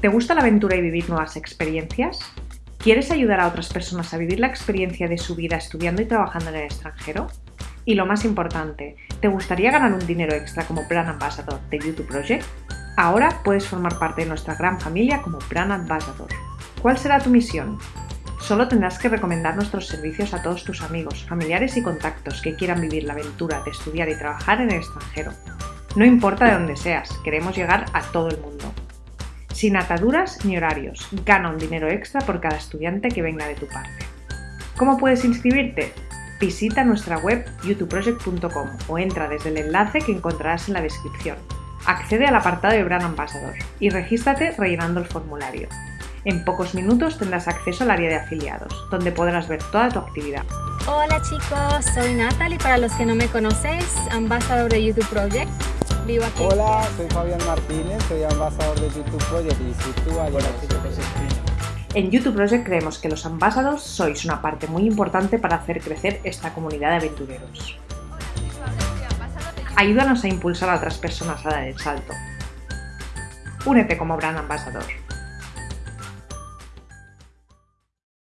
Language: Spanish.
¿Te gusta la aventura y vivir nuevas experiencias? ¿Quieres ayudar a otras personas a vivir la experiencia de su vida estudiando y trabajando en el extranjero? Y lo más importante, ¿te gustaría ganar un dinero extra como Brand Ambassador de YouTube Project? Ahora puedes formar parte de nuestra gran familia como Brand Ambassador. ¿Cuál será tu misión? Solo tendrás que recomendar nuestros servicios a todos tus amigos, familiares y contactos que quieran vivir la aventura de estudiar y trabajar en el extranjero. No importa de dónde seas, queremos llegar a todo el mundo. Sin ataduras ni horarios, gana un dinero extra por cada estudiante que venga de tu parte. ¿Cómo puedes inscribirte? Visita nuestra web youtubeproject.com o entra desde el enlace que encontrarás en la descripción. Accede al apartado de Brand Ambassador y regístrate rellenando el formulario. En pocos minutos tendrás acceso al área de afiliados, donde podrás ver toda tu actividad. Hola chicos, soy Natalie, para los que no me conocéis, ambasador de YouTube Project. Vivo aquí. Hola, soy Fabián Martínez, soy ambasador de YouTube Project y si tú en YouTube Project creemos que los ambasados sois una parte muy importante para hacer crecer esta comunidad de aventureros. Ayúdanos a impulsar a otras personas a dar el salto. Únete como Brand Ambassador.